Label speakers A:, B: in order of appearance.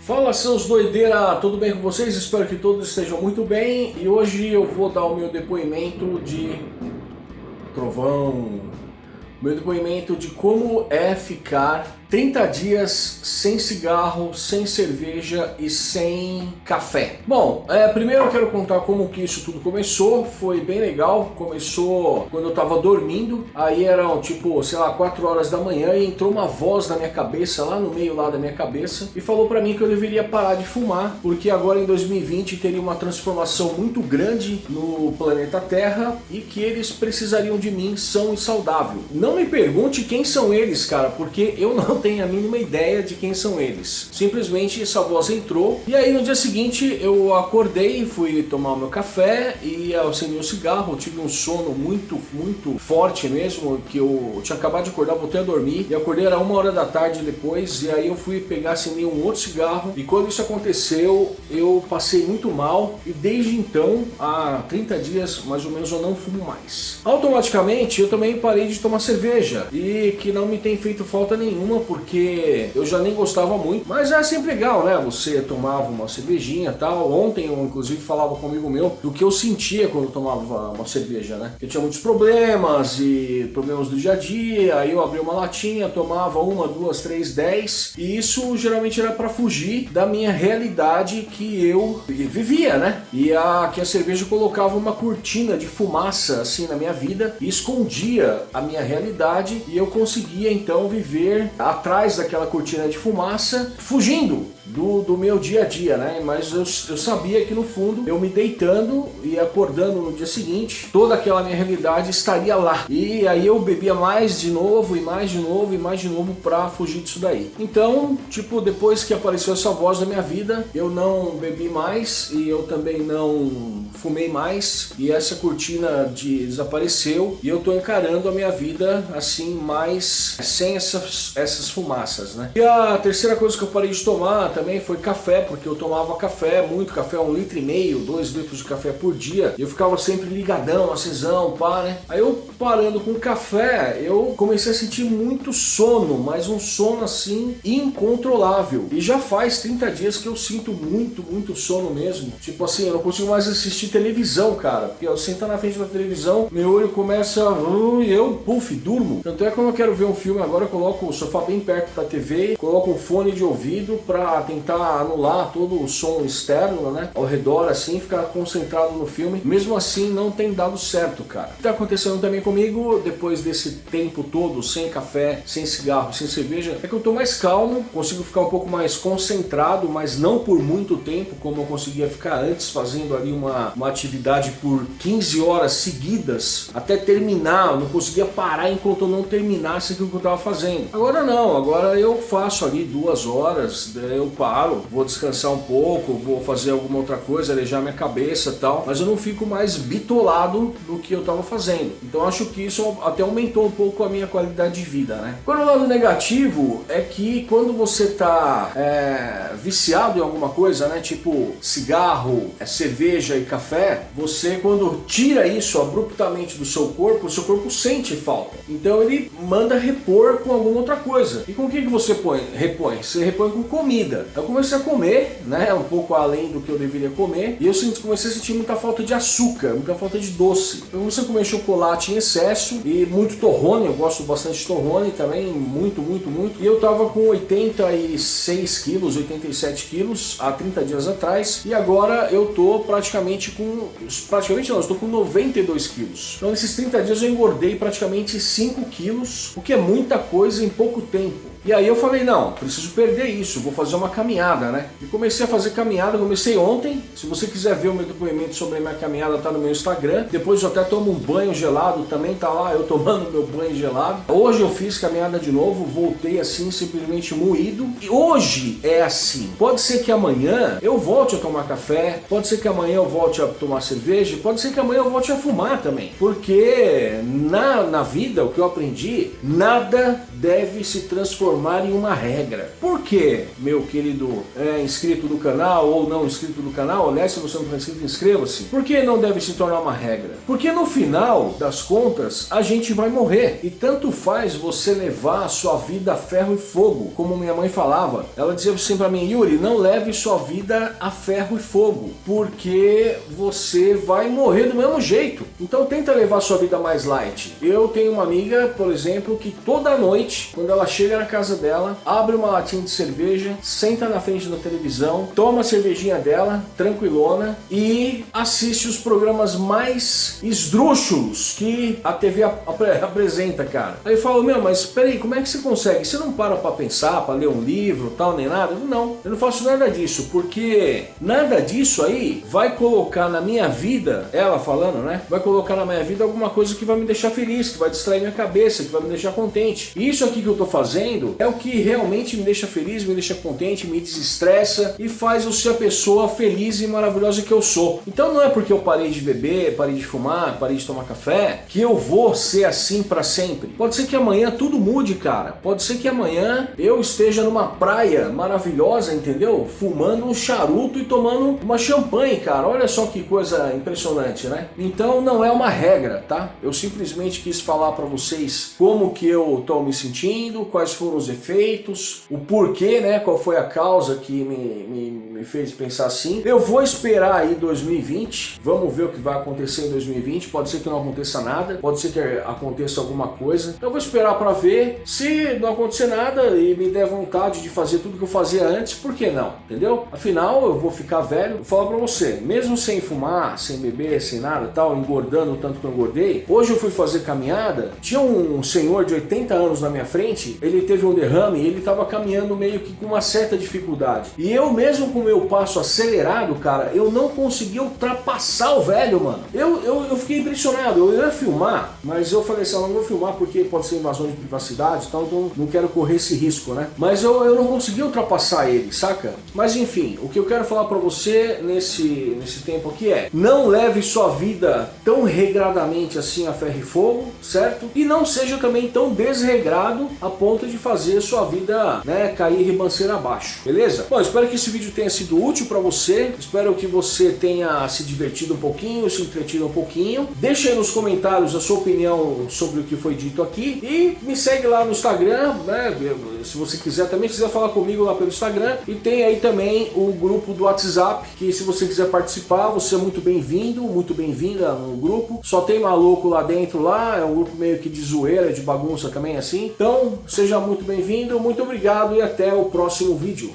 A: Fala seus doideira, tudo bem com vocês? Espero que todos estejam muito bem e hoje eu vou dar o meu depoimento de trovão, meu depoimento de como é ficar 30 dias sem cigarro, sem cerveja e sem café. Bom, é, primeiro eu quero contar como que isso tudo começou, foi bem legal, começou quando eu tava dormindo, aí eram tipo, sei lá, 4 horas da manhã e entrou uma voz na minha cabeça, lá no meio lá da minha cabeça, e falou pra mim que eu deveria parar de fumar, porque agora em 2020 teria uma transformação muito grande no planeta Terra e que eles precisariam de mim são e saudável. Não me pergunte quem são eles, cara, porque eu não não tem a mínima ideia de quem são eles. Simplesmente essa voz entrou e aí no dia seguinte eu acordei, fui tomar o meu café e acendi um cigarro, tive um sono muito, muito forte mesmo, que eu tinha acabado de acordar, voltei a dormir e acordei era uma hora da tarde depois e aí eu fui pegar, acendi um outro cigarro e quando isso aconteceu eu passei muito mal e desde então, há 30 dias mais ou menos eu não fumo mais. Automaticamente eu também parei de tomar cerveja e que não me tem feito falta nenhuma porque eu já nem gostava muito, mas é sempre legal, né? Você tomava uma cervejinha tal. Ontem eu inclusive falava com amigo meu do que eu sentia quando eu tomava uma cerveja, né? Eu tinha muitos problemas e problemas do dia a dia, aí eu abria uma latinha, tomava uma, duas, três, dez, e isso geralmente era para fugir da minha realidade que eu vivia, né? E a, que a cerveja colocava uma cortina de fumaça assim na minha vida e escondia a minha realidade e eu conseguia então viver a atrás daquela cortina de fumaça, fugindo do, do meu dia a dia, né? Mas eu, eu sabia que no fundo, eu me deitando e acordando no dia seguinte, toda aquela minha realidade estaria lá. E aí eu bebia mais de novo, e mais de novo, e mais de novo pra fugir disso daí. Então, tipo, depois que apareceu essa voz na minha vida, eu não bebi mais e eu também não fumei mais e essa cortina de desapareceu e eu tô encarando a minha vida assim, mais sem essas, essas fumaças, né? E a terceira coisa que eu parei de tomar também foi café, porque eu tomava café, muito café, um litro e meio, dois litros de café por dia. E eu ficava sempre ligadão, acesão, pá, né? Aí eu parando com café, eu comecei a sentir muito sono, mas um sono assim incontrolável. E já faz 30 dias que eu sinto muito, muito sono mesmo. Tipo assim, eu não consigo mais assistir televisão, cara. Porque eu sento na frente da televisão, meu olho começa uh, e eu, puf, durmo. Tanto é que quando eu quero ver um filme agora, eu coloco o sofá bem perto da TV, coloco um fone de ouvido pra tentar anular todo o som externo, né, ao redor, assim, ficar concentrado no filme. Mesmo assim, não tem dado certo, cara. O que tá acontecendo também comigo, depois desse tempo todo, sem café, sem cigarro, sem cerveja, é que eu tô mais calmo, consigo ficar um pouco mais concentrado, mas não por muito tempo, como eu conseguia ficar antes, fazendo ali uma, uma atividade por 15 horas seguidas, até terminar, eu não conseguia parar enquanto eu não terminasse aquilo que eu tava fazendo. Agora não, agora eu faço ali duas horas, eu paro, vou descansar um pouco, vou fazer alguma outra coisa, arejar minha cabeça tal, mas eu não fico mais bitolado do que eu estava fazendo. Então acho que isso até aumentou um pouco a minha qualidade de vida, né? Agora o lado negativo é que quando você está é, viciado em alguma coisa, né, tipo cigarro, é, cerveja e café, você quando tira isso abruptamente do seu corpo, o seu corpo sente falta. Então ele manda repor com alguma outra coisa. E com o que, que você põe, repõe? Você repõe com comida. Eu comecei a comer, né, um pouco além do que eu deveria comer, e eu comecei a sentir muita falta de açúcar, muita falta de doce. Eu comecei a comer chocolate em excesso e muito torrone, eu gosto bastante de torrone também, muito, muito, muito. E eu tava com 86 quilos, 87 quilos há 30 dias atrás, e agora eu tô praticamente com, praticamente não, eu estou com 92 quilos. Então nesses 30 dias eu engordei praticamente 5 quilos, o que é muita coisa em pouco tempo. E aí eu falei, não, preciso perder isso, vou fazer uma caminhada, né? E comecei a fazer caminhada, comecei ontem. Se você quiser ver o meu depoimento sobre a minha caminhada, tá no meu Instagram. Depois eu até tomo um banho gelado, também tá lá, eu tomando meu banho gelado. Hoje eu fiz caminhada de novo, voltei assim, simplesmente moído. E hoje é assim. Pode ser que amanhã eu volte a tomar café, pode ser que amanhã eu volte a tomar cerveja, pode ser que amanhã eu volte a fumar também. Porque na, na vida, o que eu aprendi, nada deve se transformar transformar em uma regra. Por quê, meu querido é, inscrito do canal ou não inscrito do canal? Aliás, se você não está inscrito, inscreva-se. Por que não deve se tornar uma regra? Porque no final das contas, a gente vai morrer. E tanto faz você levar a sua vida a ferro e fogo, como minha mãe falava. Ela dizia sempre para mim, Yuri, não leve sua vida a ferro e fogo, porque você vai morrer do mesmo jeito. Então tenta levar sua vida mais light. Eu tenho uma amiga, por exemplo, que toda noite, quando ela chega na casa dela, abre uma latinha de cerveja, senta na frente da televisão, toma a cervejinha dela, tranquilona, e assiste os programas mais esdrúxulos que a TV ap apresenta, cara. Aí eu falo, meu, mas peraí, como é que você consegue? Você não para pra pensar, pra ler um livro, tal, nem nada? Eu, não, eu não faço nada disso, porque nada disso aí vai colocar na minha vida, ela falando, né? Vai colocar na minha vida alguma coisa que vai me deixar feliz, que vai distrair minha cabeça, que vai me deixar contente. Isso aqui que eu tô fazendo é o que realmente me deixa feliz, me deixa contente, me desestressa e faz eu ser a pessoa feliz e maravilhosa que eu sou. Então não é porque eu parei de beber, parei de fumar, parei de tomar café, que eu vou ser assim para sempre. Pode ser que amanhã tudo mude, cara. Pode ser que amanhã eu esteja numa praia maravilhosa, entendeu? Fumando um charuto e tomando uma champanhe, cara. Olha só que coisa impressionante, né? Então não é uma regra, tá? Eu simplesmente quis falar para vocês como que eu tô me sentindo, quais foram os efeitos, o porquê, né? Qual foi a causa que me, me, me fez pensar assim. Eu vou esperar aí 2020, vamos ver o que vai acontecer em 2020. Pode ser que não aconteça nada, pode ser que aconteça alguma coisa. Eu vou esperar para ver. Se não acontecer nada e me der vontade de fazer tudo que eu fazia antes, por que não? Entendeu? Afinal, eu vou ficar velho. Vou falar para você, mesmo sem fumar, sem beber, sem nada tal, engordando o tanto que eu engordei, hoje eu fui fazer caminhada, tinha um senhor de 80 anos na minha frente, ele teve um derrame ele estava caminhando meio que com uma certa dificuldade. E eu mesmo com o meu passo acelerado, cara, eu não consegui ultrapassar o velho, mano. Eu, eu, eu fiquei impressionado, eu ia filmar, mas eu falei assim, eu não vou filmar porque pode ser invasão de privacidade e tal, então não quero correr esse risco, né? Mas eu, eu não consegui ultrapassar ele, saca? Mas enfim, o que eu quero falar pra você nesse, nesse tempo aqui é, não leve sua vida tão regradamente assim a ferro e fogo, certo? E não seja também tão desregrado a ponto de fazer sua vida né, cair ribanceira abaixo, beleza? Bom, espero que esse vídeo tenha sido útil para você, espero que você tenha se divertido um pouquinho, se entretido um pouquinho. Deixe aí nos comentários a sua opinião sobre o que foi dito aqui e me segue lá no Instagram, né? Se você quiser também, se quiser falar comigo lá pelo Instagram e tem aí também o grupo do WhatsApp, que se você quiser participar, você é muito bem-vindo, muito bem-vinda no grupo. Só tem maluco lá dentro lá, é um grupo meio que de zoeira, de bagunça também assim. Então, seja muito bem-vindo, muito obrigado e até o próximo vídeo.